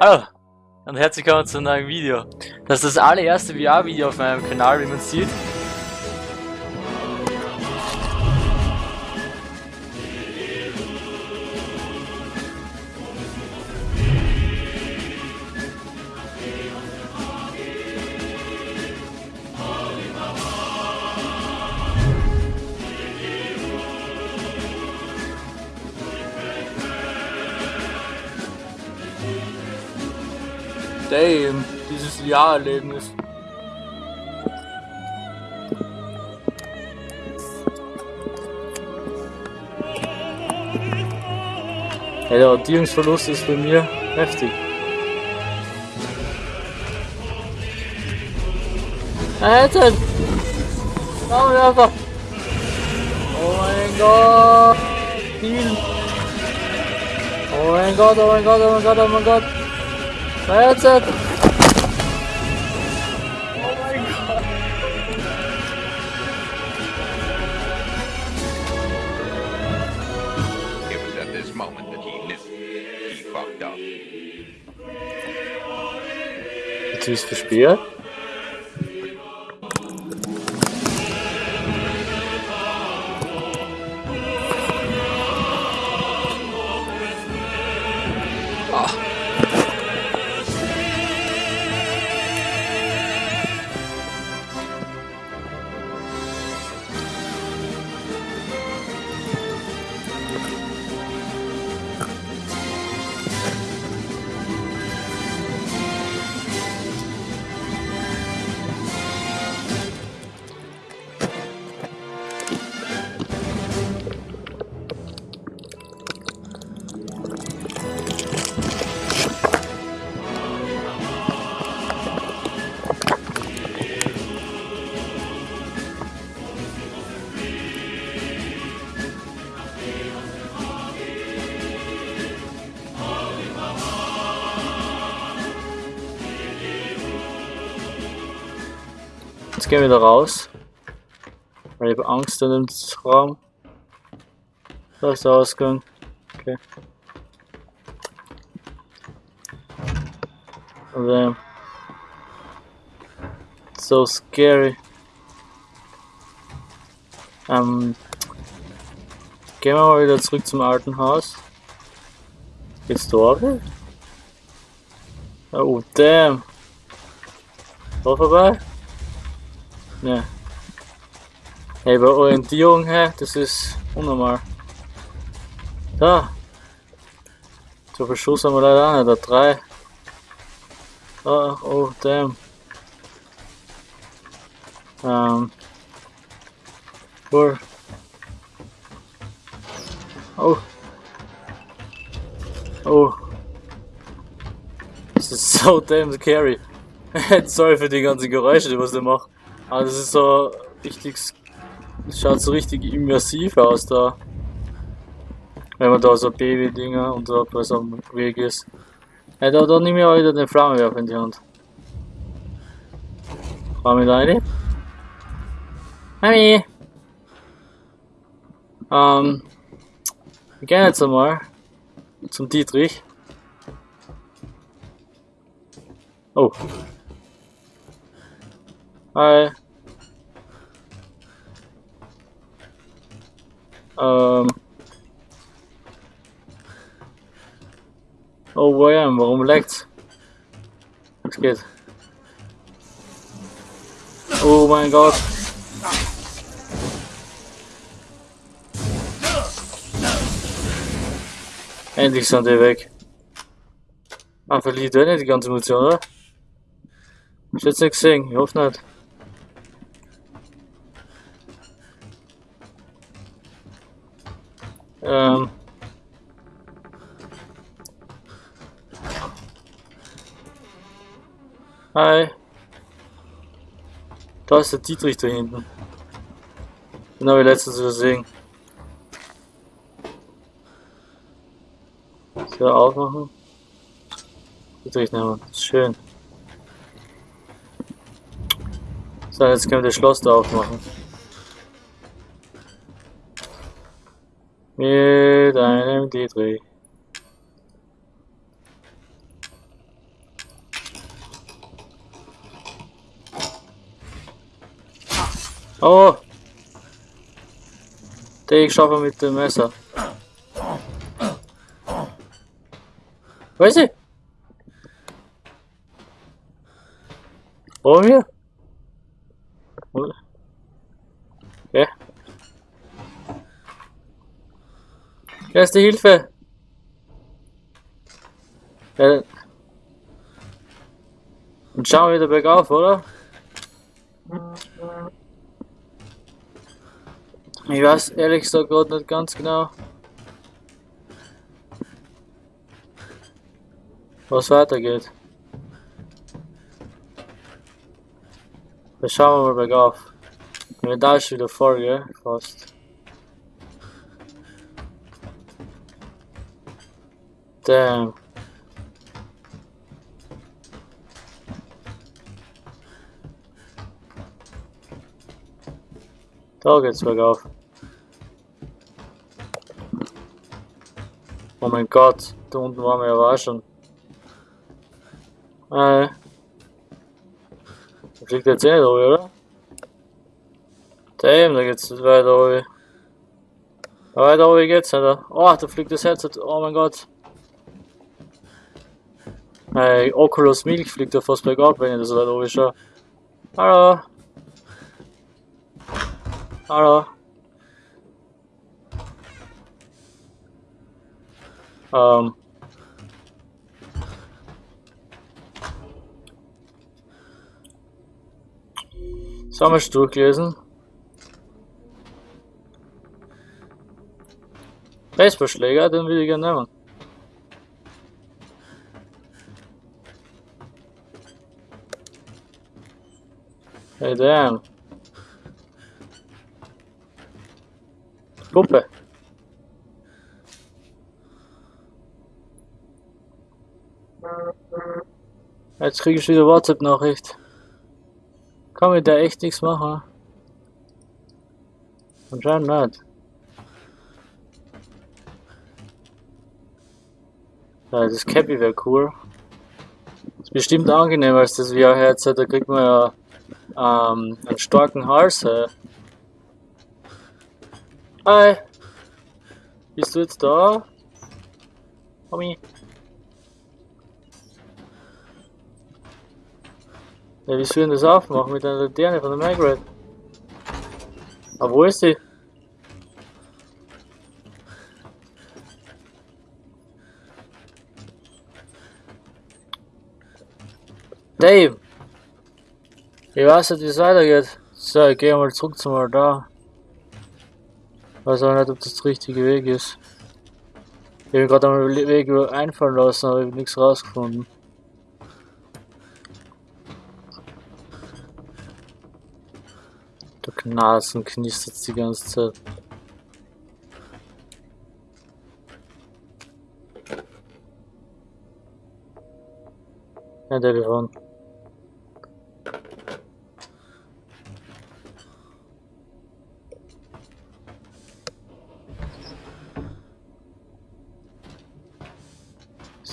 Hallo und herzlich willkommen zu einem neuen Video. Das ist das allererste VR-Video auf meinem Kanal, wie man sieht. Ja, der Orientierungsverlust ist bei mir heftig. Alter! Flammenwerfer! Oh mein Gott! Viel! Oh mein Gott, oh mein Gott, oh mein Gott, oh mein Gott! Feuerzeug! Jetzt ist Jetzt gehen wir wieder raus. Weil ich habe Angst in dem Raum. Da ist der Ausgang. Okay. Und ähm, so scary. Ähm, gehen wir mal wieder zurück zum alten Haus. Geht's dort? Oh damn. Da vorbei? Ne. Hey, bei Orientierung her, das ist unnormal. Da. So viel Schuss haben wir leider auch nicht, da drei. Oh, oh, damn. Ähm. Cool. Oh. Oh. Das ist so damn scary. Sorry für die ganzen Geräusche, die was ich mache. Aber das ist so richtig. Das schaut so richtig immersiv aus da. Wenn man da so Baby-Dinger und so was am Weg ist. Ja, da, da nehme ich auch wieder den Flammenwerfer in die Hand. Fahr mit rein. Mami! Ähm. Wir gehen jetzt einmal zum Dietrich. Oh. Hi. Ähm. Oh, William, warum leckt's? Was geht? Oh mein Gott. Endlich sind die weg. Ah, verliert er nicht die ganze Munition, oder? Ich jetzt nicht gesehen, ich hoffe nicht. Ähm. Hi. Da ist der Dietrich da hinten. Den habe ich letztens gesehen. So, aufmachen. Dietrich nehmen. Schön. So, jetzt können wir das Schloss da aufmachen. mit einem D3. Oh! Der ich schaffe mit dem Messer. Weiß ich? Erste Hilfe! Ja. Und schauen wir wieder bergauf, oder? Ich weiß ehrlich gesagt gerade nicht ganz genau, was weitergeht. Wir schauen mal bergauf. Wenn da ist wieder voll, gell? Fast. Damn. Da geht's bergauf. Oh mein Gott, da unten waren wir ja auch schon. Äh. Da fliegt jetzt eh da oben, oder? Damn, da geht's weiter oben. Aber weiter oben geht's nicht. Oh, da fliegt das Headset. Oh mein Gott. Hey, Oculus Milk fliegt ja fast bergab, wenn ich das weiter oben schaue. Hallo. Hallo. Ähm. Sollen wir durchlesen? Baseballschläger, den will ich gerne nehmen. Hey, damn. Puppe. Jetzt kriege ich wieder WhatsApp-Nachricht. Kann ich da echt nichts machen? Anscheinend nicht. Ja, das Cappy wäre cool. Ist bestimmt angenehmer als das VR-Headset, da kriegt man ja ähm, einen starken Hals. Äh. Hi! Bist du jetzt da? Tommy? Ja, wie soll ich denn das aufmachen mit einer Laterne von der Margaret? Aber wo ist sie? Dave! Ich weiß nicht, wie es weitergeht. So, ich gehe mal zurück zum Radar. Weiß auch nicht, ob das der richtige Weg ist. Ich habe gerade einen Weg einfallen lassen, aber ich habe nichts rausgefunden. Der Knasen knistert die ganze Zeit. Ein Telefon. Ist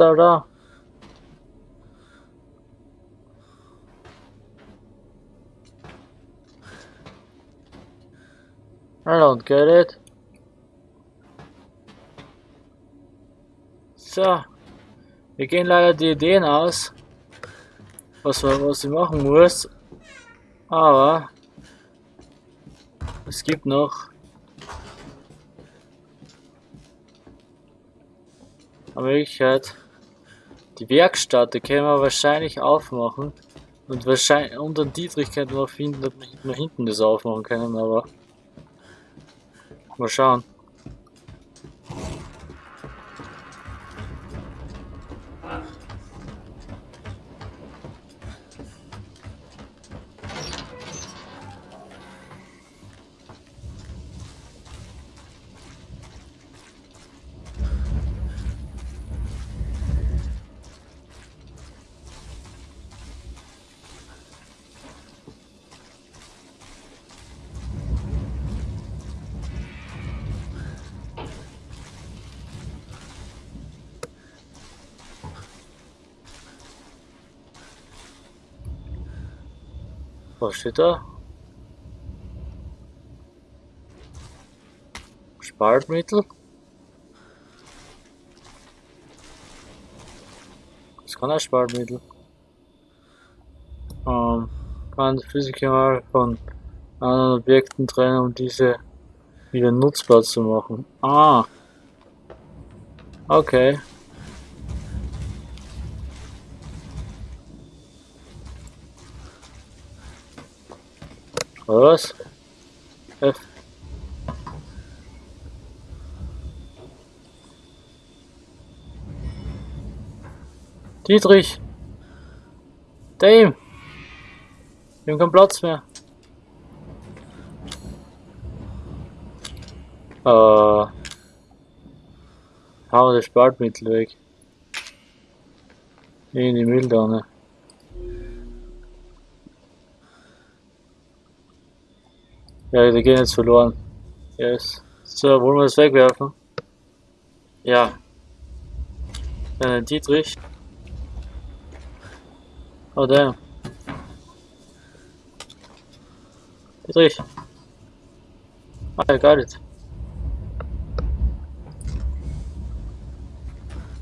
er da? I don't get it. So. Wir gehen leider die Ideen aus. Was, was ich machen muss. Aber. Es gibt noch. Eine Möglichkeit. Die Werkstatt, die können wir wahrscheinlich aufmachen. Und wahrscheinlich unter Dietrich könnten wir finden, dass wir hinten das aufmachen können, aber. Mal schauen. was steht da? Spaltmittel. Das kann auch Spaltmittel. Ähm, kann Physiker von anderen Objekten trennen, um diese wieder nutzbar zu machen. Ah. Okay. Was? F. Dietrich! Dame! Wir haben keinen Platz mehr. Äh. Hauen wir das Spaltmittel weg. In die Mülltonne. Ja, die gehen jetzt verloren. Yes. So, wollen wir das wegwerfen? Ja. Dann Dietrich. Oh damn. Dietrich. Ah, I got it.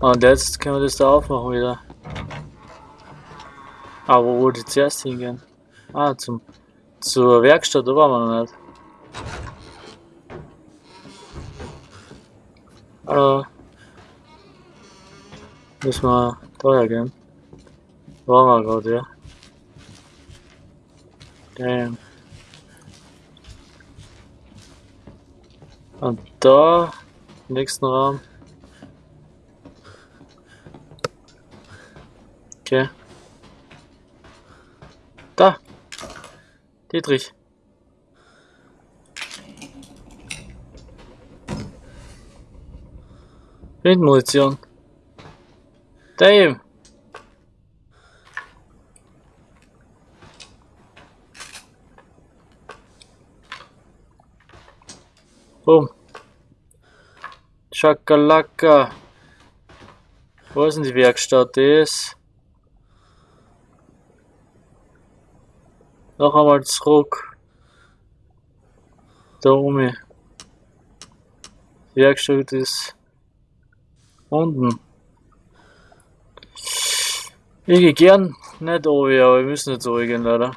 Und jetzt können wir das da aufmachen wieder. Aber wo wollte ich zuerst hingehen? Ah, zum, zur Werkstatt, da waren wir noch nicht. Hallo. Müssen wir daher gehen? Waren wir gerade, ja. Damn. Und da, im nächsten Raum. Okay. Da. Dietrich. Blindmunition. Damn. Boom. Chakalaka. Wo ist denn die Werkstatt? Die Noch einmal zurück. Da oben. Die Werkstatt ist unten. Ich gehe gern nicht oben, aber wir müssen jetzt oben gehen, leider.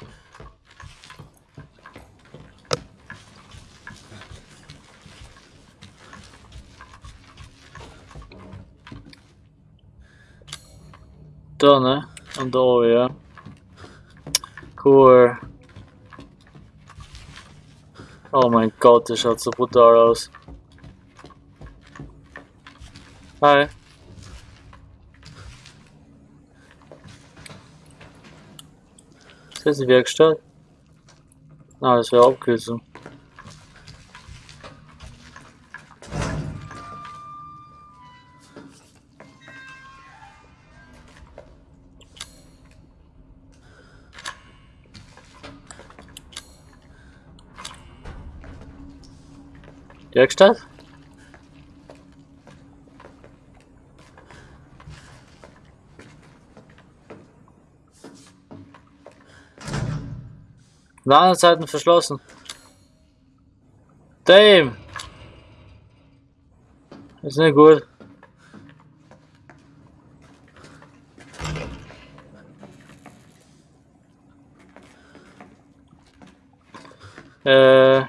Da, ne? Und da oben, ja. Cool. Oh mein Gott, das schaut so brutal aus. Hi. Ist das die Werkstatt? Ah, das wäre Abkürzung. Werkstatt? Ladezeiten verschlossen. Damn. Ist nicht gut. Äh.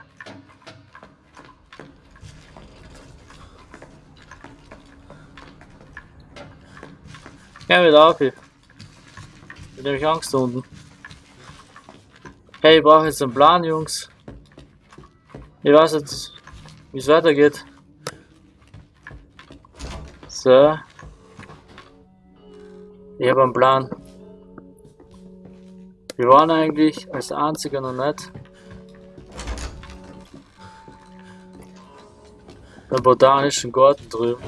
Geh wieder auf hier. Ich hab Angst unten. Hey, ich brauche jetzt einen Plan, Jungs. Ich weiß jetzt, wie es weitergeht. So. Ich habe einen Plan. Wir waren eigentlich als einziger noch nicht. Im botanischen Garten drüben.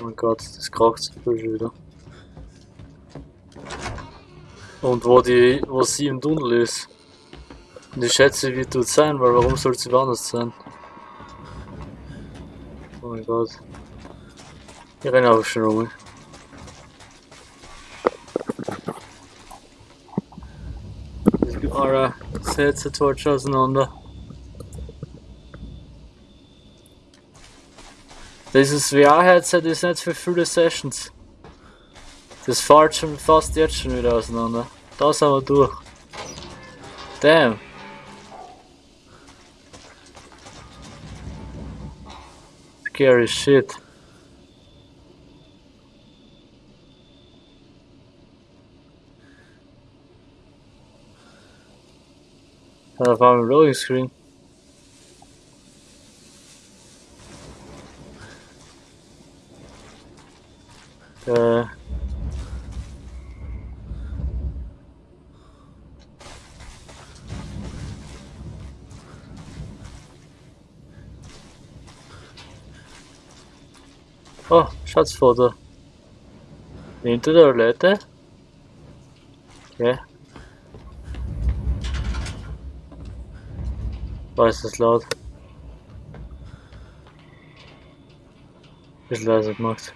Oh mein Gott, das kracht viel schon wieder. Und wo die, wo sie im Tunnel ist. Und ich schätze, wie tut sein, weil warum soll sie woanders sein? Oh mein Gott. Ich renne einfach schon rum. Eure Sätze torch auseinander. Dieses VR-Headset ist nicht für viele Sessions. Das fällt schon fast jetzt schon wieder auseinander. Da sind wir durch. Damn. Scary shit. Da war ein Loading Screen. Äh. Oh, Schatzfoto. Hinter der Toilette. Okay. War ist das laut? Bisschen leiser gemacht.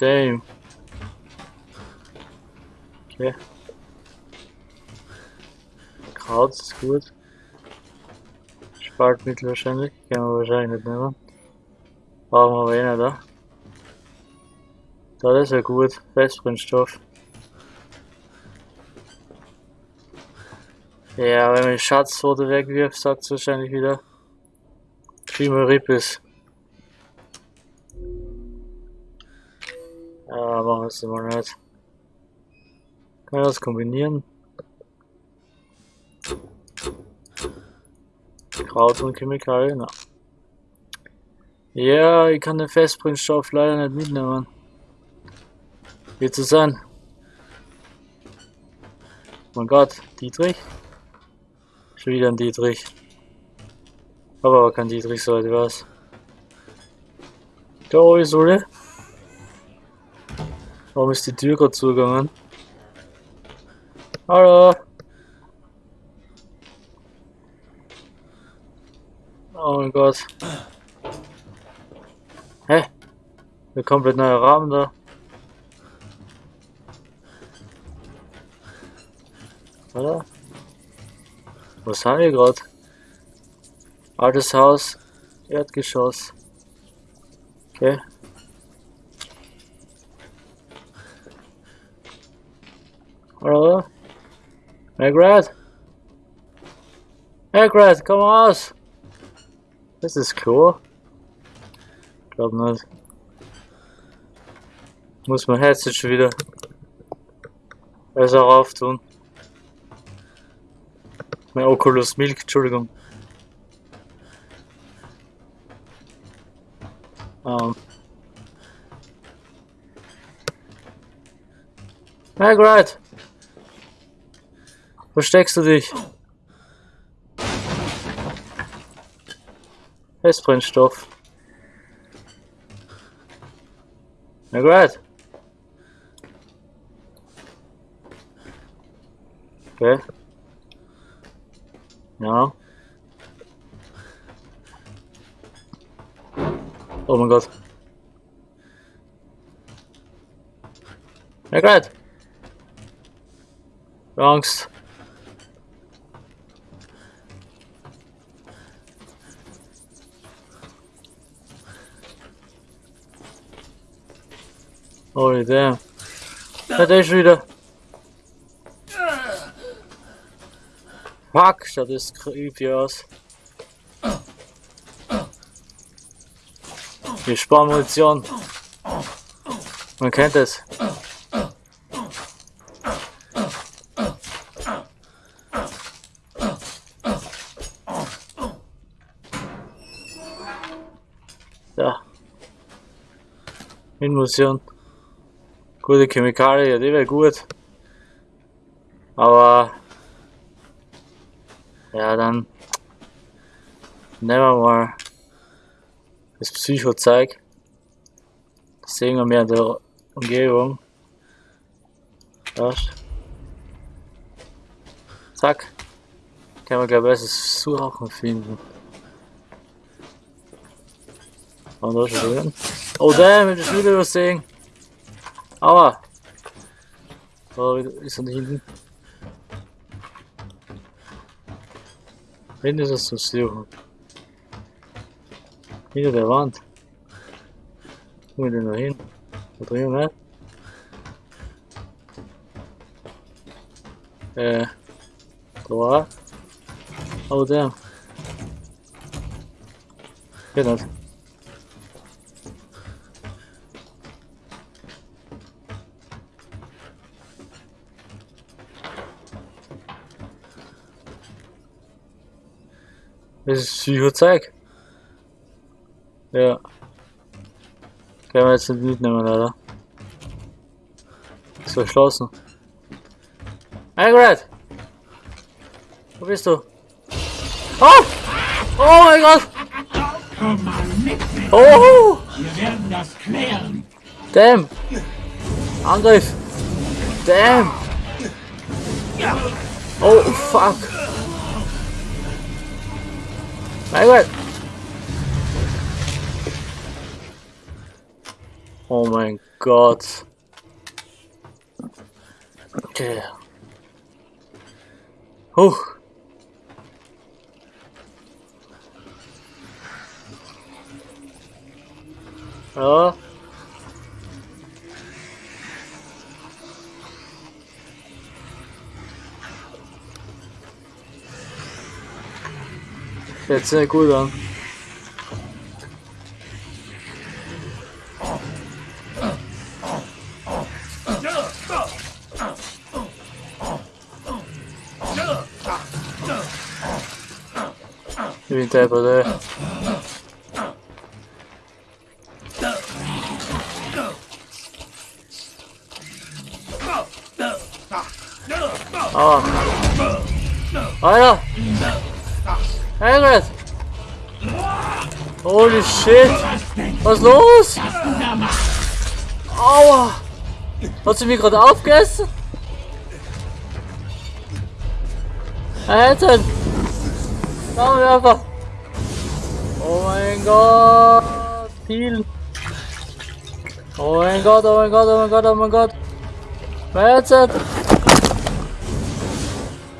Damn. Okay. Kraut ist gut. Spaltmittel wahrscheinlich. Können wir wahrscheinlich nicht nehmen. Brauchen wir aber eh nicht, da. Da ist ja gut. Festbrennstoff. Ja, wenn man die Schatzfoto wegwirft, sagt es wahrscheinlich wieder. Prima Rippes. Wir es immer nicht. Kann ich das kombinieren? Kraut und Chemikalien? Ja, ich kann den Festbrennstoff leider nicht mitnehmen. Wird so sein. Mein Gott, Dietrich? Schon wieder ein Dietrich. Aber aber kein Dietrich sollte was. Da ist alle. Warum ist die Tür gerade zugegangen? Hallo? Oh mein Gott. Hä? Der komplett neuer Rahmen da. Oder? Was haben wir gerade? Altes Haus, Erdgeschoss. Okay. Hallo? Margaret? Margaret, komm raus! Das ist Klo. Glaub nicht. Muss mein Headset schon wieder besser auftun. Mein Oculus Milk, Entschuldigung. Ähm. Margaret! Wo steckst du dich? Festbrennstoff. Margaret! Okay. Ja. Oh mein Gott. Margaret! Angst. Holy damn. Der ist wieder. Fuck, das creepy aus. Wir sparen Munition. Man kennt es. Ja. Munition. Gute Chemikalien, die wäre gut. Aber ja, dann nehmen wir mal das Psychozeug. Das sehen wir mehr in der Umgebung. Das. Zack. Können wir gleich besser Suchen finden. Und da schon drin. Oh damn, ich will wieder sehen. Aua! Da ist er nicht hinten. Hinten ist es zum Suchen. Hinter der Wand. Wo ist denn da hin? Da drüben, ne? Äh. Da. Oh, damn. Geht nicht. Das ist Psychozeug. Ja. Können wir jetzt nicht mitnehmen, leider. Ist verschlossen. Margaret! Wo bist du? Oh! Oh mein Gott! Komm mal mit mir. Oh! Wir werden das klären. Damn! Angriff! Damn! Oh fuck! Margaret! Oh mein Gott! Okay. Huch! Ja. Hört sich nicht gut an. Ich bin deppert, Holy shit! Was ist los? Aua! Hat sie mich gerade aufgegessen? Alter! Komm einfach! Oh mein Gott! Viel! Oh mein Gott, oh mein Gott, oh mein Gott, oh mein Gott! Alter!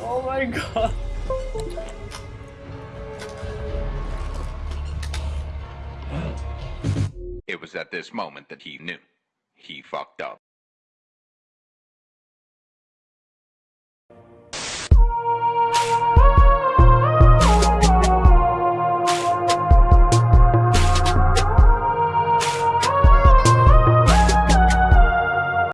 Oh mein Gott! It was at this moment that he knew. He fucked up.